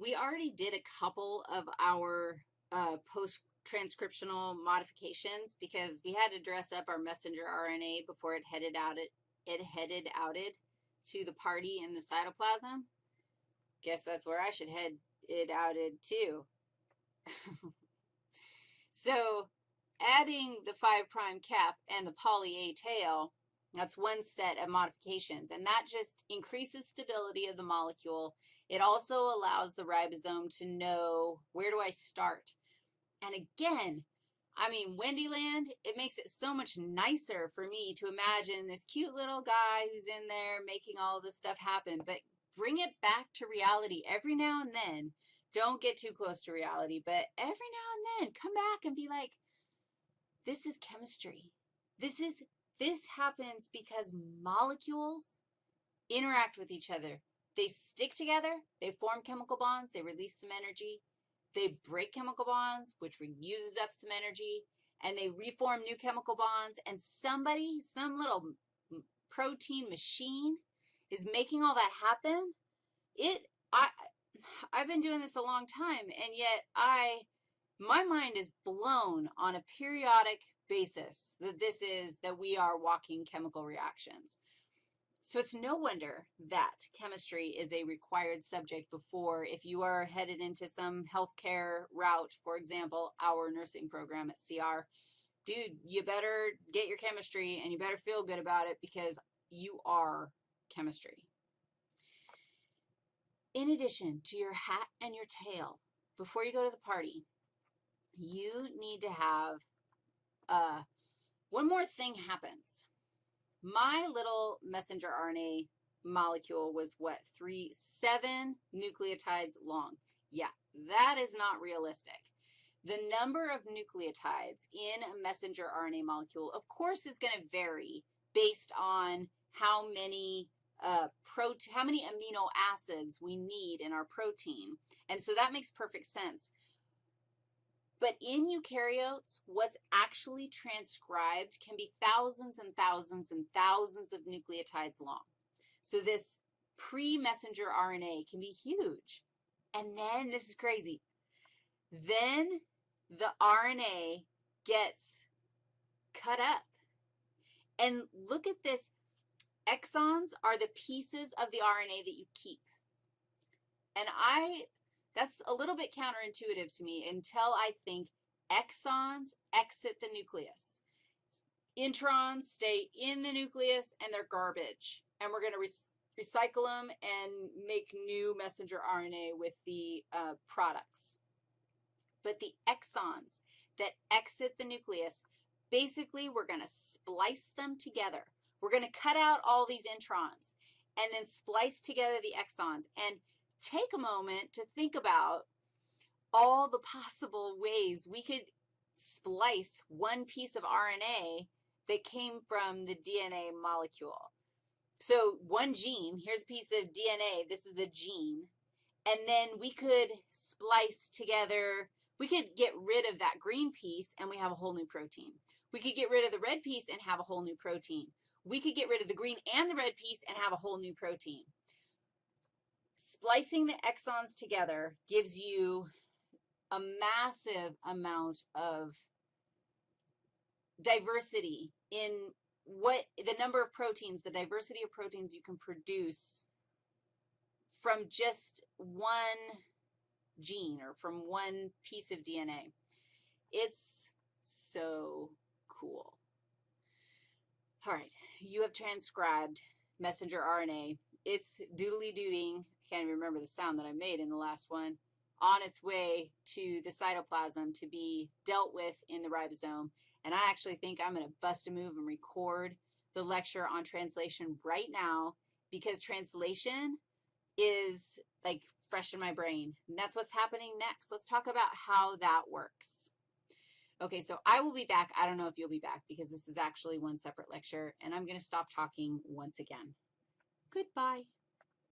We already did a couple of our uh, post-transcriptional modifications because we had to dress up our messenger RNA before it headed out it, it headed outed to the party in the cytoplasm. Guess that's where I should head it outed too. so adding the 5' cap and the poly A tail, that's one set of modifications, and that just increases stability of the molecule. It also allows the ribosome to know where do I start. And again, I mean, Wendyland, it makes it so much nicer for me to imagine this cute little guy who's in there making all this stuff happen, but bring it back to reality every now and then. Don't get too close to reality, but every now and then come back and be like, this is chemistry. This is, this happens because molecules interact with each other. They stick together, they form chemical bonds, they release some energy, they break chemical bonds, which uses up some energy, and they reform new chemical bonds, and somebody, some little protein machine is making all that happen. It, I, I've been doing this a long time, and yet I, my mind is blown on a periodic basis that this is, that we are walking chemical reactions. So it's no wonder that chemistry is a required subject before if you are headed into some healthcare route, for example, our nursing program at CR. Dude, you better get your chemistry and you better feel good about it because you are chemistry. In addition to your hat and your tail, before you go to the party, you need to have uh, one more thing happens. My little messenger RNA molecule was what, three, seven nucleotides long. Yeah, that is not realistic. The number of nucleotides in a messenger RNA molecule, of course, is going to vary based on how many uh, how many amino acids we need in our protein. And so that makes perfect sense. But in eukaryotes, what's actually transcribed can be thousands and thousands and thousands of nucleotides long. So this pre-messenger RNA can be huge. And then, this is crazy, then the RNA gets cut up. And look at this. Exons are the pieces of the RNA that you keep. And I that's a little bit counterintuitive to me until I think exons exit the nucleus. Introns stay in the nucleus, and they're garbage. And we're going to re recycle them and make new messenger RNA with the uh, products. But the exons that exit the nucleus, basically we're going to splice them together. We're going to cut out all these introns and then splice together the exons. And take a moment to think about all the possible ways we could splice one piece of RNA that came from the DNA molecule. So one gene, here's a piece of DNA. This is a gene. And then we could splice together, we could get rid of that green piece and we have a whole new protein. We could get rid of the red piece and have a whole new protein. We could get rid of the green and the red piece and have a whole new protein. Splicing the exons together gives you a massive amount of diversity in what the number of proteins, the diversity of proteins you can produce from just one gene or from one piece of DNA. It's so cool. All right, you have transcribed messenger RNA. It's doodly-dooting can't even remember the sound that I made in the last one, on its way to the cytoplasm to be dealt with in the ribosome. And I actually think I'm going to bust a move and record the lecture on translation right now because translation is like fresh in my brain. And that's what's happening next. Let's talk about how that works. Okay, so I will be back. I don't know if you'll be back because this is actually one separate lecture, and I'm going to stop talking once again. Goodbye.